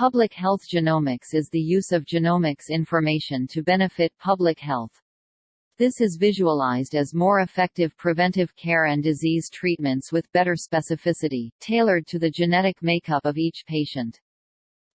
Public health genomics is the use of genomics information to benefit public health. This is visualized as more effective preventive care and disease treatments with better specificity, tailored to the genetic makeup of each patient.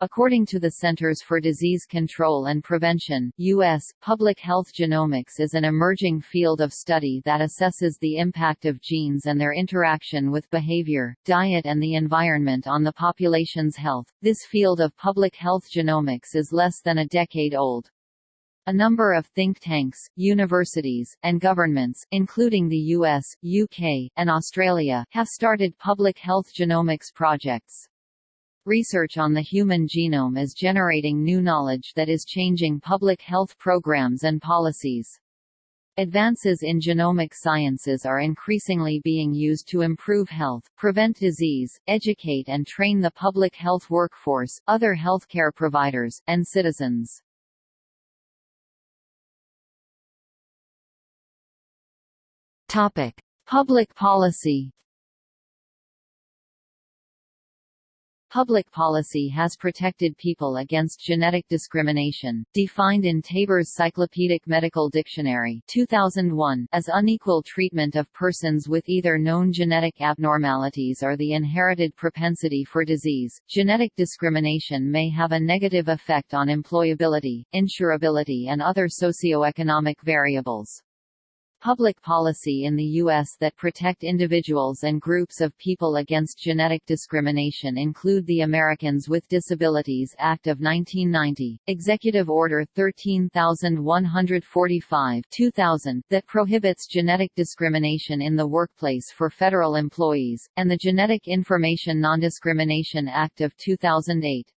According to the Centers for Disease Control and Prevention US, public health genomics is an emerging field of study that assesses the impact of genes and their interaction with behavior, diet and the environment on the population's health. This field of public health genomics is less than a decade old. A number of think tanks, universities, and governments, including the US, UK, and Australia, have started public health genomics projects. Research on the human genome is generating new knowledge that is changing public health programs and policies. Advances in genomic sciences are increasingly being used to improve health, prevent disease, educate and train the public health workforce, other healthcare providers, and citizens. Topic: Public policy Public policy has protected people against genetic discrimination, defined in Taber's Cyclopedic Medical Dictionary 2001 as unequal treatment of persons with either known genetic abnormalities or the inherited propensity for disease. Genetic discrimination may have a negative effect on employability, insurability and other socioeconomic variables public policy in the U.S. that protect individuals and groups of people against genetic discrimination include the Americans with Disabilities Act of 1990, Executive Order 13145 2000 that prohibits genetic discrimination in the workplace for federal employees, and the Genetic Information Non-Discrimination Act of 2008.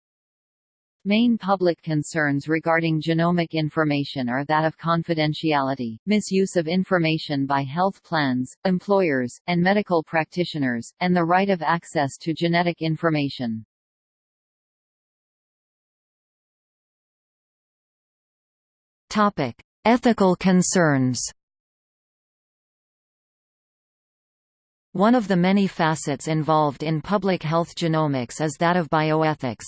Main public concerns regarding genomic information are that of confidentiality, misuse of information by health plans, employers, and medical practitioners, and the right of access to genetic information. Topic: Ethical concerns One of the many facets involved in public health genomics is that of bioethics.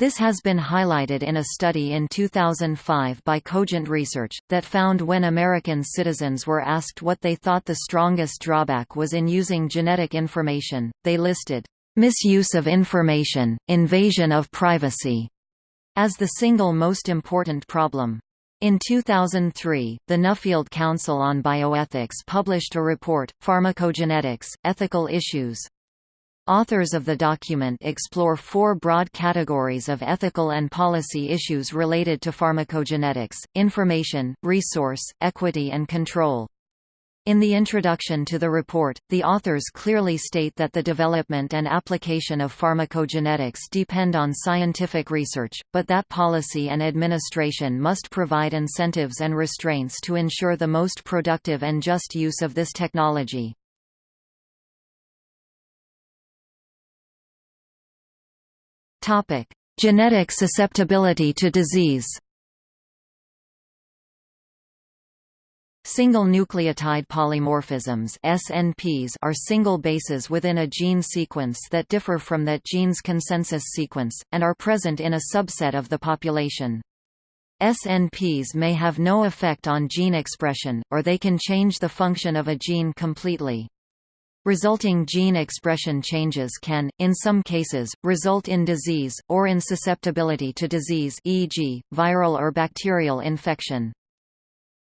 This has been highlighted in a study in 2005 by Cogent Research, that found when American citizens were asked what they thought the strongest drawback was in using genetic information, they listed, "...misuse of information, invasion of privacy," as the single most important problem. In 2003, the Nuffield Council on Bioethics published a report, Pharmacogenetics, Ethical Issues. Authors of the document explore four broad categories of ethical and policy issues related to pharmacogenetics, information, resource, equity and control. In the introduction to the report, the authors clearly state that the development and application of pharmacogenetics depend on scientific research, but that policy and administration must provide incentives and restraints to ensure the most productive and just use of this technology. Topic: Genetic susceptibility to disease. Single nucleotide polymorphisms SNPs are single bases within a gene sequence that differ from that gene's consensus sequence, and are present in a subset of the population. SNPs may have no effect on gene expression, or they can change the function of a gene completely. Resulting gene expression changes can, in some cases, result in disease, or in susceptibility to disease e.g., viral or bacterial infection.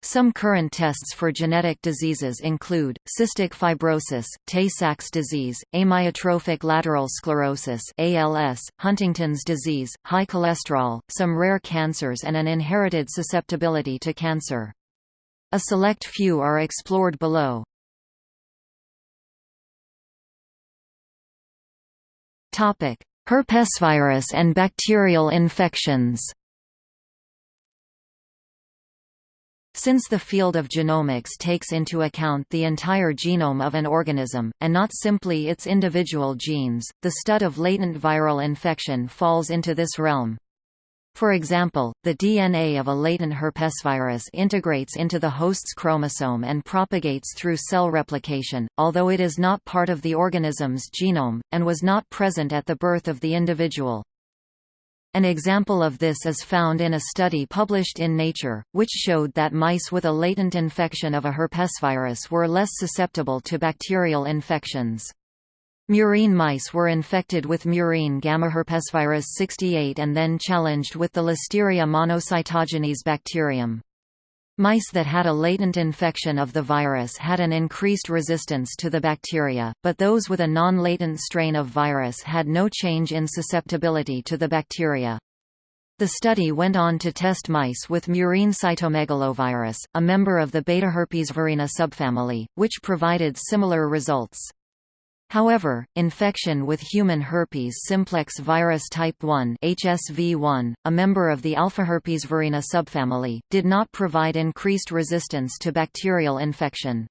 Some current tests for genetic diseases include, cystic fibrosis, Tay-Sachs disease, amyotrophic lateral sclerosis ALS, Huntington's disease, high cholesterol, some rare cancers and an inherited susceptibility to cancer. A select few are explored below. Herpesvirus and bacterial infections. Since the field of genomics takes into account the entire genome of an organism, and not simply its individual genes, the stud of latent viral infection falls into this realm. For example, the DNA of a latent herpesvirus integrates into the host's chromosome and propagates through cell replication, although it is not part of the organism's genome, and was not present at the birth of the individual. An example of this is found in a study published in Nature, which showed that mice with a latent infection of a herpesvirus were less susceptible to bacterial infections. Murine mice were infected with murine gammaherpesvirus 68 and then challenged with the Listeria monocytogenes bacterium. Mice that had a latent infection of the virus had an increased resistance to the bacteria, but those with a non-latent strain of virus had no change in susceptibility to the bacteria. The study went on to test mice with murine cytomegalovirus, a member of the beta-herpesvirina subfamily, which provided similar results. However, infection with human herpes simplex virus type 1 HSV1, a member of the alphaherpesvirina subfamily, did not provide increased resistance to bacterial infection.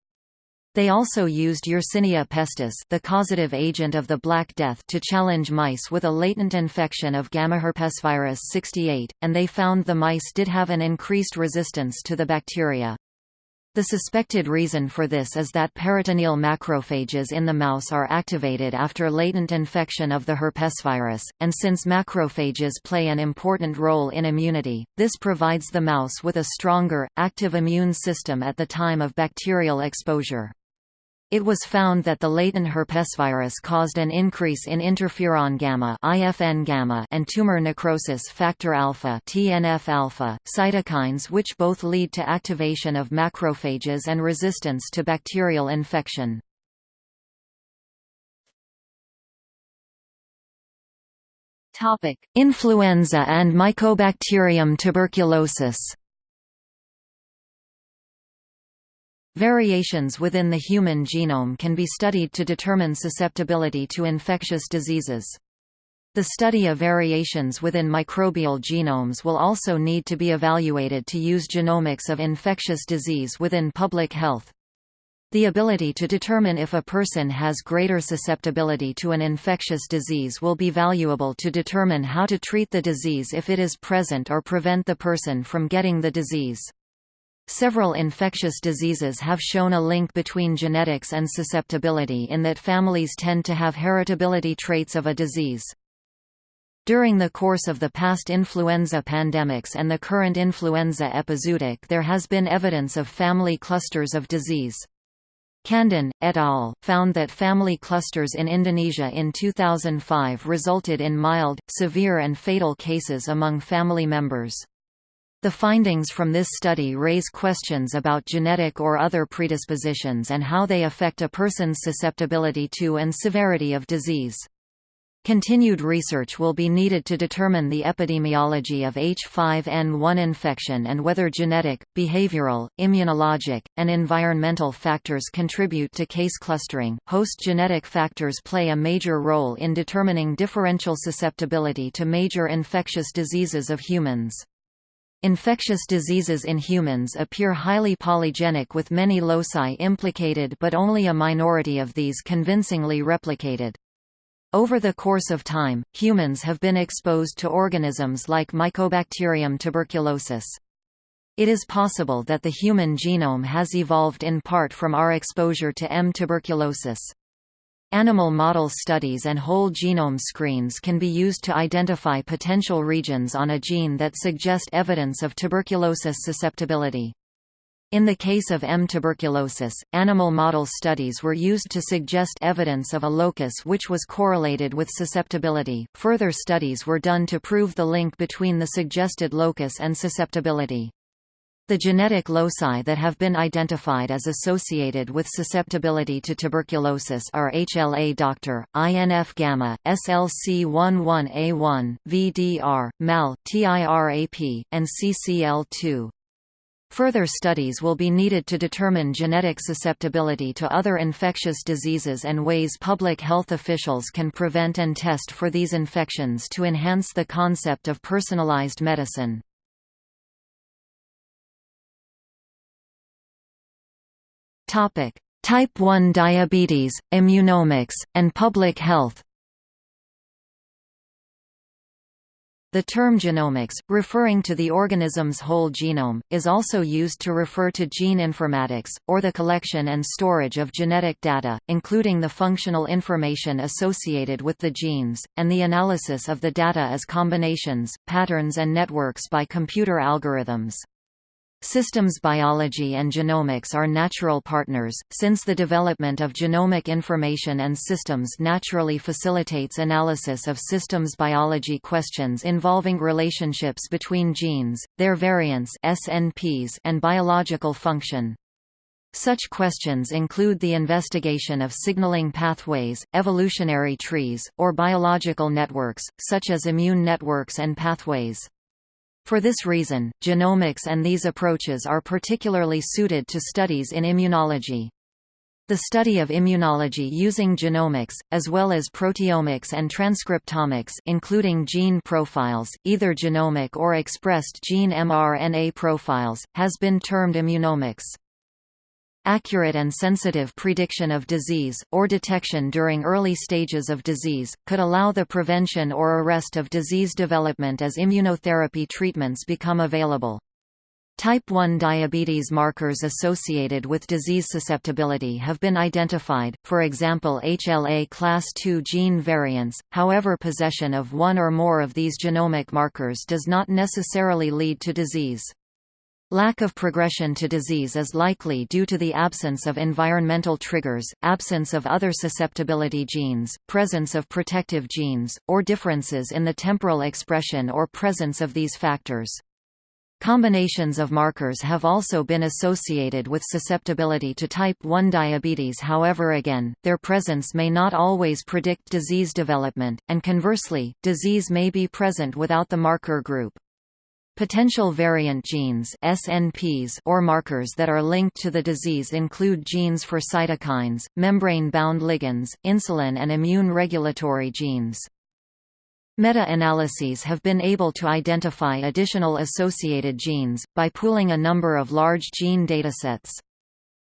They also used Yersinia pestis the causative agent of the Black Death to challenge mice with a latent infection of gammaherpesvirus 68, and they found the mice did have an increased resistance to the bacteria. The suspected reason for this is that peritoneal macrophages in the mouse are activated after latent infection of the herpesvirus, and since macrophages play an important role in immunity, this provides the mouse with a stronger, active immune system at the time of bacterial exposure. It was found that the latent herpesvirus caused an increase in interferon gamma (IFN gamma) and tumor necrosis factor alpha (TNF alpha), cytokines which both lead to activation of macrophages and resistance to bacterial infection. Topic: Influenza and Mycobacterium tuberculosis. Variations within the human genome can be studied to determine susceptibility to infectious diseases. The study of variations within microbial genomes will also need to be evaluated to use genomics of infectious disease within public health. The ability to determine if a person has greater susceptibility to an infectious disease will be valuable to determine how to treat the disease if it is present or prevent the person from getting the disease. Several infectious diseases have shown a link between genetics and susceptibility in that families tend to have heritability traits of a disease. During the course of the past influenza pandemics and the current influenza epizootic there has been evidence of family clusters of disease. Kandun, et al., found that family clusters in Indonesia in 2005 resulted in mild, severe and fatal cases among family members. The findings from this study raise questions about genetic or other predispositions and how they affect a person's susceptibility to and severity of disease. Continued research will be needed to determine the epidemiology of H5N1 infection and whether genetic, behavioral, immunologic, and environmental factors contribute to case clustering. Host genetic factors play a major role in determining differential susceptibility to major infectious diseases of humans. Infectious diseases in humans appear highly polygenic with many loci implicated but only a minority of these convincingly replicated. Over the course of time, humans have been exposed to organisms like Mycobacterium tuberculosis. It is possible that the human genome has evolved in part from our exposure to M. tuberculosis. Animal model studies and whole genome screens can be used to identify potential regions on a gene that suggest evidence of tuberculosis susceptibility. In the case of M. tuberculosis, animal model studies were used to suggest evidence of a locus which was correlated with susceptibility. Further studies were done to prove the link between the suggested locus and susceptibility. The genetic loci that have been identified as associated with susceptibility to tuberculosis are HLA doctor, INF-gamma, SLC11A1, VDR, MAL, TIRAP, and CCL2. Further studies will be needed to determine genetic susceptibility to other infectious diseases and ways public health officials can prevent and test for these infections to enhance the concept of personalized medicine. Topic: Type 1 diabetes, immunomics, and public health. The term genomics, referring to the organism's whole genome, is also used to refer to gene informatics, or the collection and storage of genetic data, including the functional information associated with the genes, and the analysis of the data as combinations, patterns and networks by computer algorithms. Systems biology and genomics are natural partners, since the development of genomic information and systems naturally facilitates analysis of systems biology questions involving relationships between genes, their variants SNPs and biological function. Such questions include the investigation of signaling pathways, evolutionary trees, or biological networks, such as immune networks and pathways. For this reason, genomics and these approaches are particularly suited to studies in immunology. The study of immunology using genomics, as well as proteomics and transcriptomics including gene profiles, either genomic or expressed gene mRNA profiles, has been termed immunomics. Accurate and sensitive prediction of disease, or detection during early stages of disease, could allow the prevention or arrest of disease development as immunotherapy treatments become available. Type 1 diabetes markers associated with disease susceptibility have been identified, for example HLA class II gene variants, however possession of one or more of these genomic markers does not necessarily lead to disease. Lack of progression to disease is likely due to the absence of environmental triggers, absence of other susceptibility genes, presence of protective genes, or differences in the temporal expression or presence of these factors. Combinations of markers have also been associated with susceptibility to type 1 diabetes however again, their presence may not always predict disease development, and conversely, disease may be present without the marker group. Potential variant genes SNPs or markers that are linked to the disease include genes for cytokines, membrane-bound ligands, insulin and immune regulatory genes. Meta-analyses have been able to identify additional associated genes, by pooling a number of large gene datasets.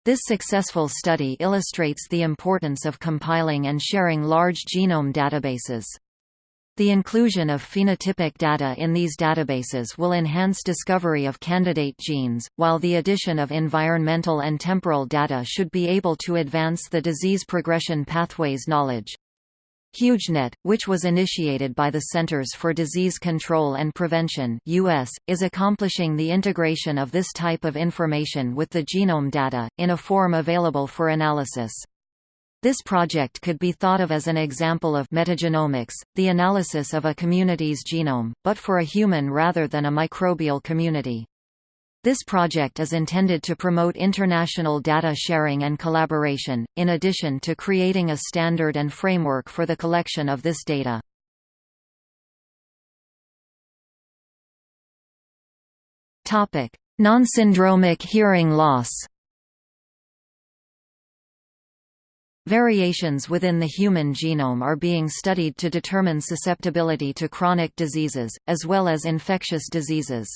This successful study illustrates the importance of compiling and sharing large genome databases. The inclusion of phenotypic data in these databases will enhance discovery of candidate genes, while the addition of environmental and temporal data should be able to advance the disease progression pathways knowledge. HuGENet, which was initiated by the Centers for Disease Control and Prevention US, is accomplishing the integration of this type of information with the genome data, in a form available for analysis. This project could be thought of as an example of metagenomics, the analysis of a community's genome, but for a human rather than a microbial community. This project is intended to promote international data sharing and collaboration, in addition to creating a standard and framework for the collection of this data. Non-syndromic hearing loss Variations within the human genome are being studied to determine susceptibility to chronic diseases, as well as infectious diseases.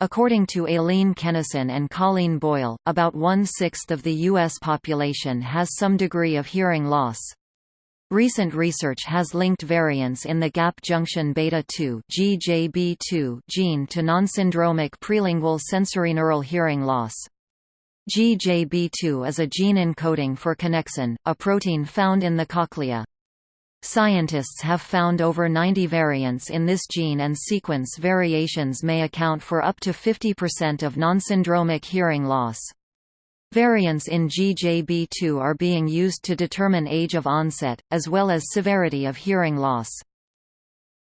According to Aileen Kenneson and Coleen Boyle, about one-sixth of the U.S. population has some degree of hearing loss. Recent research has linked variants in the gap junction beta-2 (GJB2) gene to non-syndromic prelingual sensorineural hearing loss. GJB2 is a gene encoding for connexin, a protein found in the cochlea. Scientists have found over 90 variants in this gene and sequence variations may account for up to 50% of non-syndromic hearing loss. Variants in GJB2 are being used to determine age of onset, as well as severity of hearing loss.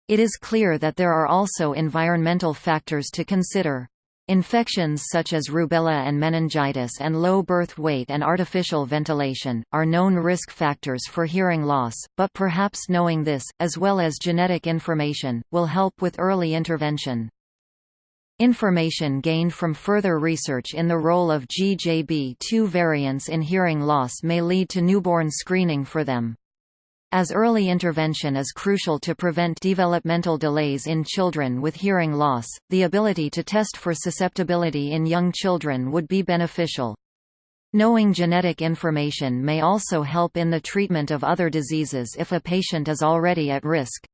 It is clear that there are also environmental factors to consider. Infections such as rubella and meningitis and low birth weight and artificial ventilation, are known risk factors for hearing loss, but perhaps knowing this, as well as genetic information, will help with early intervention. Information gained from further research in the role of GJB2 variants in hearing loss may lead to newborn screening for them. As early intervention is crucial to prevent developmental delays in children with hearing loss, the ability to test for susceptibility in young children would be beneficial. Knowing genetic information may also help in the treatment of other diseases if a patient is already at risk.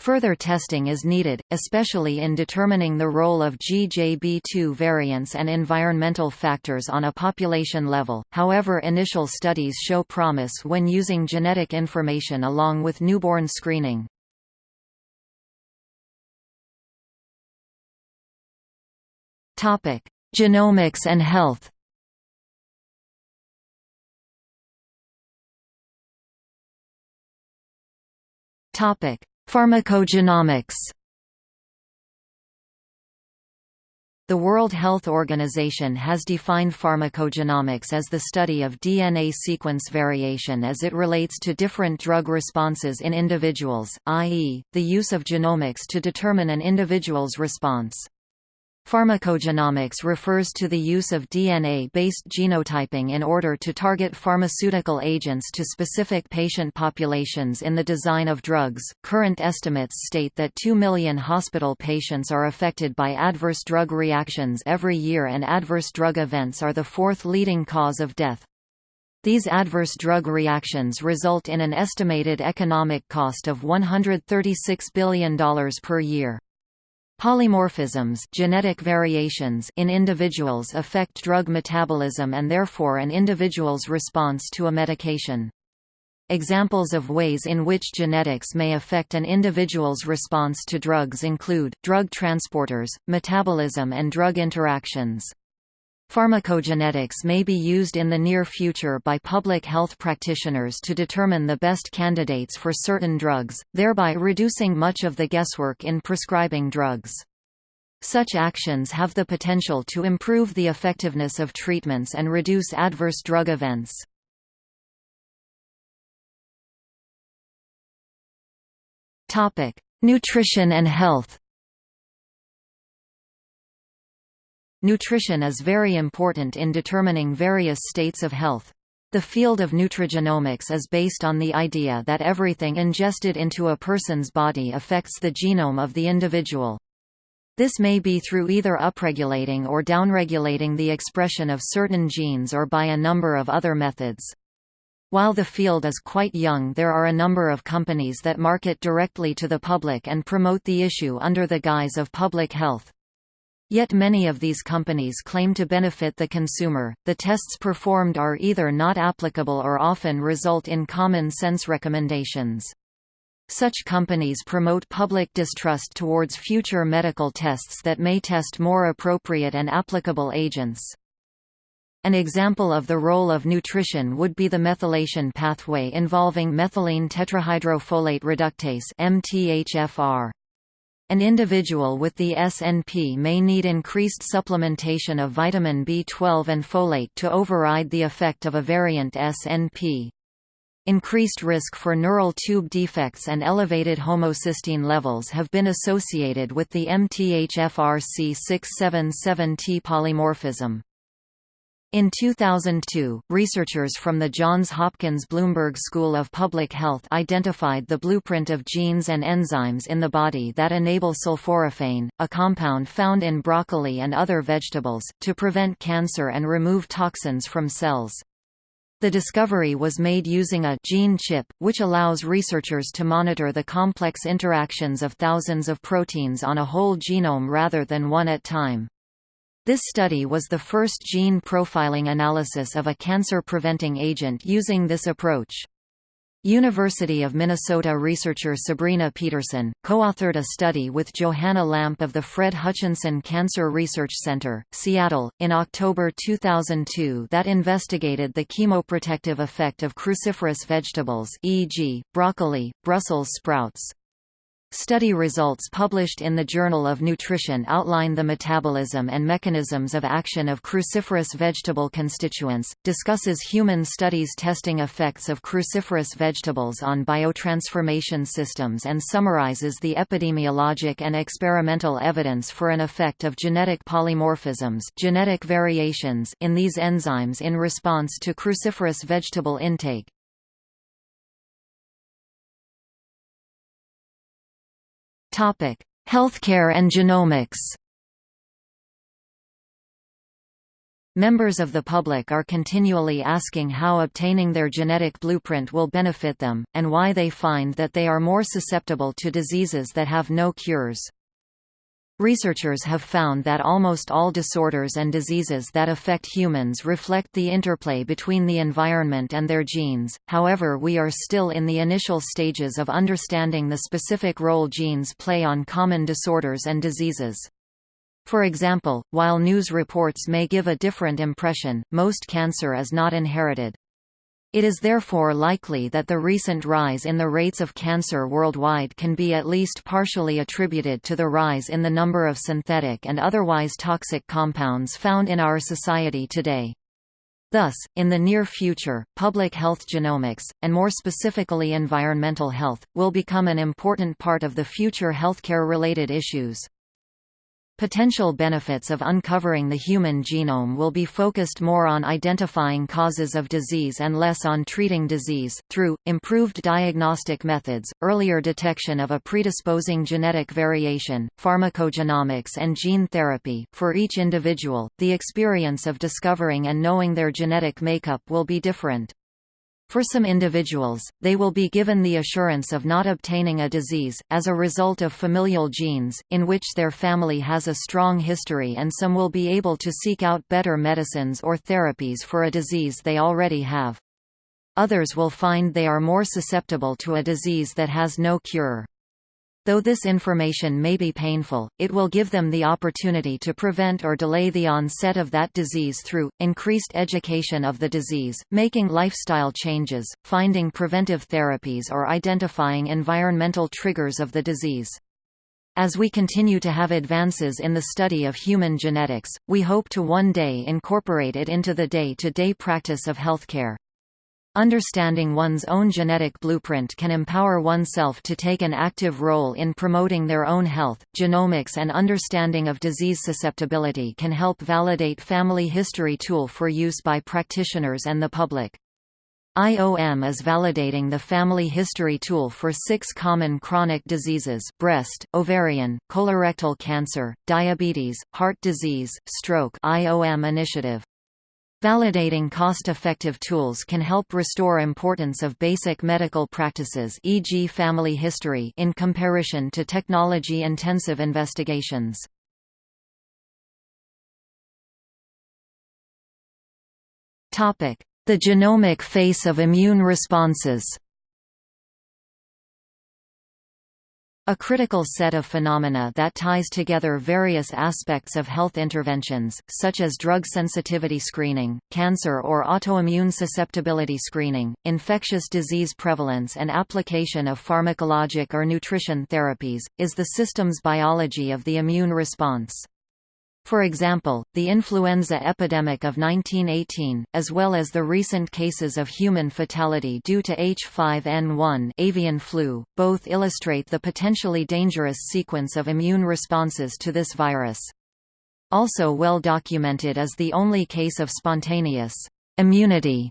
Further testing is needed, especially in determining the role of GJB2 variants and environmental factors on a population level, however initial studies show promise when using genetic information along with newborn screening. Topic: Genomics and health Topic: Pharmacogenomics The World Health Organization has defined pharmacogenomics as the study of DNA sequence variation as it relates to different drug responses in individuals, i.e., the use of genomics to determine an individual's response. Pharmacogenomics refers to the use of DNA-based genotyping in order to target pharmaceutical agents to specific patient populations in the design of drugs. Current estimates state that 2 million hospital patients are affected by adverse drug reactions every year and adverse drug events are the fourth leading cause of death. These adverse drug reactions result in an estimated economic cost of $136 billion per year. Polymorphisms genetic variations in individuals affect drug metabolism and therefore an individual's response to a medication. Examples of ways in which genetics may affect an individual's response to drugs include, drug transporters, metabolism and drug interactions. Pharmacogenetics may be used in the near future by public health practitioners to determine the best candidates for certain drugs, thereby reducing much of the guesswork in prescribing drugs. Such actions have the potential to improve the effectiveness of treatments and reduce adverse drug events. Nutrition and health Nutrition is very important in determining various states of health. The field of nutrigenomics is based on the idea that everything ingested into a person's body affects the genome of the individual. This may be through either upregulating or downregulating the expression of certain genes or by a number of other methods. While the field is quite young there are a number of companies that market directly to the public and promote the issue under the guise of public health. Yet many of these companies claim to benefit the consumer. The tests performed are either not applicable or often result in common sense recommendations. Such companies promote public distrust towards future medical tests that may test more appropriate and applicable agents. An example of the role of nutrition would be the methylation pathway involving methylene tetrahydrofolate reductase MTHFR. An individual with the SNP may need increased supplementation of vitamin B12 and folate to override the effect of a variant SNP. Increased risk for neural tube defects and elevated homocysteine levels have been associated with the MTHFR-C677T polymorphism. In 2002, researchers from the Johns Hopkins Bloomberg School of Public Health identified the blueprint of genes and enzymes in the body that enable sulforaphane, a compound found in broccoli and other vegetables, to prevent cancer and remove toxins from cells. The discovery was made using a gene chip, which allows researchers to monitor the complex interactions of thousands of proteins on a whole genome rather than one at a time. This study was the first gene profiling analysis of a cancer-preventing agent using this approach. University of Minnesota researcher Sabrina Peterson, co-authored a study with Johanna Lampe of the Fred Hutchinson Cancer Research Center, Seattle, in October 2002 that investigated the chemoprotective effect of cruciferous vegetables e.g., broccoli, Brussels sprouts, Study results published in the Journal of Nutrition outline the metabolism and mechanisms of action of cruciferous vegetable constituents, discusses human studies testing effects of cruciferous vegetables on biotransformation systems and summarizes the epidemiologic and experimental evidence for an effect of genetic polymorphisms genetic variations in these enzymes in response to cruciferous vegetable intake. Topic: Healthcare and genomics. Members of the public are continually asking how obtaining their genetic blueprint will benefit them, and why they find that they are more susceptible to diseases that have no cures. Researchers have found that almost all disorders and diseases that affect humans reflect the interplay between the environment and their genes, however we are still in the initial stages of understanding the specific role genes play on common disorders and diseases. For example, while news reports may give a different impression, most cancer is not inherited. It is therefore likely that the recent rise in the rates of cancer worldwide can be at least partially attributed to the rise in the number of synthetic and otherwise toxic compounds found in our society today. Thus, in the near future, public health genomics, and more specifically environmental health, will become an important part of the future healthcare-related issues. Potential benefits of uncovering the human genome will be focused more on identifying causes of disease and less on treating disease, through, improved diagnostic methods, earlier detection of a predisposing genetic variation, pharmacogenomics and gene therapy. For each individual, the experience of discovering and knowing their genetic makeup will be different. For some individuals, they will be given the assurance of not obtaining a disease, as a result of familial genes, in which their family has a strong history and some will be able to seek out better medicines or therapies for a disease they already have. Others will find they are more susceptible to a disease that has no cure. Though this information may be painful, it will give them the opportunity to prevent or delay the onset of that disease through, increased education of the disease, making lifestyle changes, finding preventive therapies or identifying environmental triggers of the disease. As we continue to have advances in the study of human genetics, we hope to one day incorporate it into the day-to-day -day practice of healthcare. Understanding one's own genetic blueprint can empower oneself to take an active role in promoting their own health. Genomics and understanding of disease susceptibility can help validate family history tool for use by practitioners and the public. IOM is validating the family history tool for six common chronic diseases breast, ovarian, colorectal cancer, diabetes, heart disease, stroke IOM initiative. Validating cost-effective tools can help restore importance of basic medical practices e.g. family history in comparison to technology-intensive investigations. The genomic face of immune responses A critical set of phenomena that ties together various aspects of health interventions, such as drug sensitivity screening, cancer or autoimmune susceptibility screening, infectious disease prevalence and application of pharmacologic or nutrition therapies, is the system's biology of the immune response. For example, the influenza epidemic of 1918, as well as the recent cases of human fatality due to H5N1 avian flu, both illustrate the potentially dangerous sequence of immune responses to this virus. Also well documented is the only case of spontaneous immunity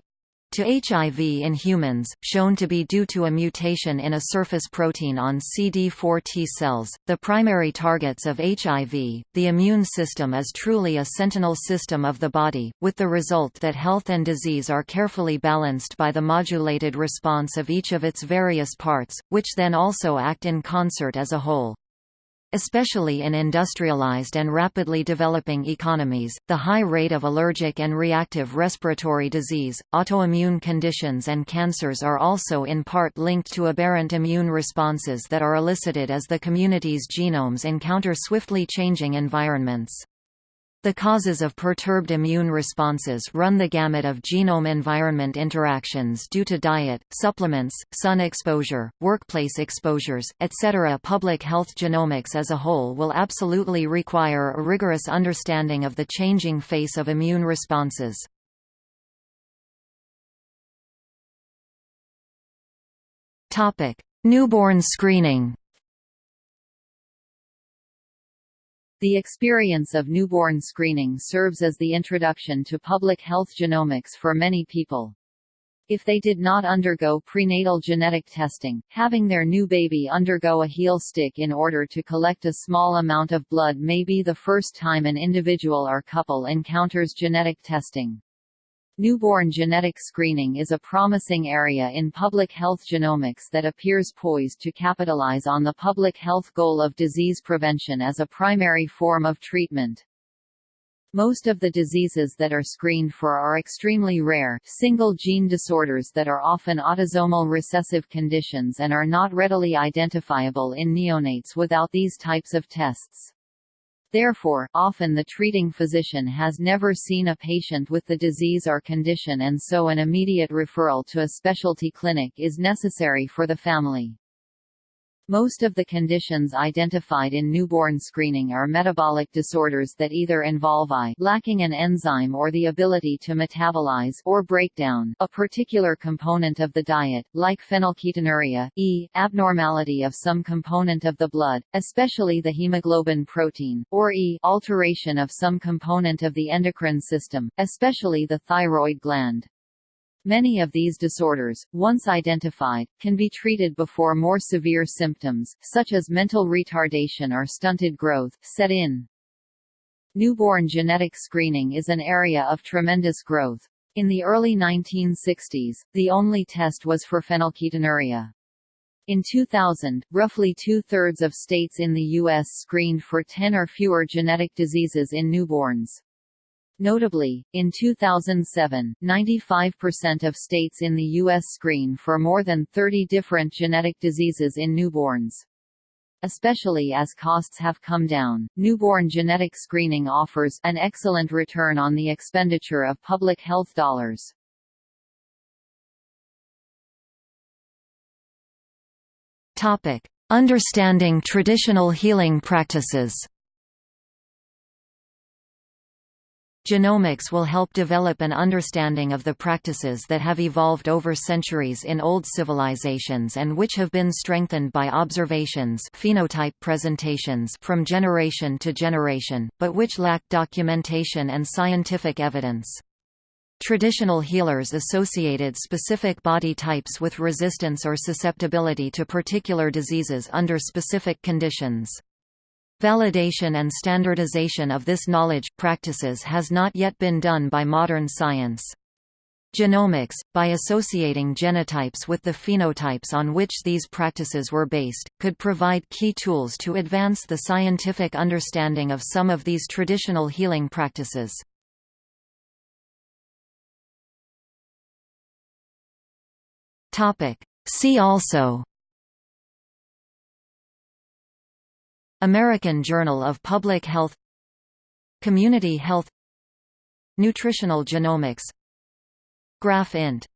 to HIV in humans, shown to be due to a mutation in a surface protein on CD4 T cells, the primary targets of HIV. The immune system is truly a sentinel system of the body, with the result that health and disease are carefully balanced by the modulated response of each of its various parts, which then also act in concert as a whole. Especially in industrialized and rapidly developing economies, the high rate of allergic and reactive respiratory disease, autoimmune conditions and cancers are also in part linked to aberrant immune responses that are elicited as the community's genomes encounter swiftly changing environments. The causes of perturbed immune responses run the gamut of genome-environment interactions due to diet, supplements, sun exposure, workplace exposures, etc. Public health genomics as a whole will absolutely require a rigorous understanding of the changing face of immune responses. Newborn screening The experience of newborn screening serves as the introduction to public health genomics for many people. If they did not undergo prenatal genetic testing, having their new baby undergo a heel stick in order to collect a small amount of blood may be the first time an individual or couple encounters genetic testing. Newborn genetic screening is a promising area in public health genomics that appears poised to capitalize on the public health goal of disease prevention as a primary form of treatment. Most of the diseases that are screened for are extremely rare, single-gene disorders that are often autosomal recessive conditions and are not readily identifiable in neonates without these types of tests. Therefore, often the treating physician has never seen a patient with the disease or condition and so an immediate referral to a specialty clinic is necessary for the family. Most of the conditions identified in newborn screening are metabolic disorders that either involve I lacking an enzyme or the ability to metabolize or break down a particular component of the diet, like phenylketonuria, E, abnormality of some component of the blood, especially the hemoglobin protein, or E, alteration of some component of the endocrine system, especially the thyroid gland. Many of these disorders, once identified, can be treated before more severe symptoms, such as mental retardation or stunted growth, set in. Newborn genetic screening is an area of tremendous growth. In the early 1960s, the only test was for phenylketonuria. In 2000, roughly two-thirds of states in the U.S. screened for 10 or fewer genetic diseases in newborns. Notably, in 2007, 95% of states in the U.S. screen for more than 30 different genetic diseases in newborns. Especially as costs have come down, newborn genetic screening offers an excellent return on the expenditure of public health dollars. Topic: Understanding traditional healing practices. Genomics will help develop an understanding of the practices that have evolved over centuries in old civilizations and which have been strengthened by observations phenotype presentations from generation to generation, but which lack documentation and scientific evidence. Traditional healers associated specific body types with resistance or susceptibility to particular diseases under specific conditions. Validation and standardization of this knowledge practices has not yet been done by modern science. Genomics, by associating genotypes with the phenotypes on which these practices were based, could provide key tools to advance the scientific understanding of some of these traditional healing practices. See also American Journal of Public Health Community Health Nutritional Genomics Graph INT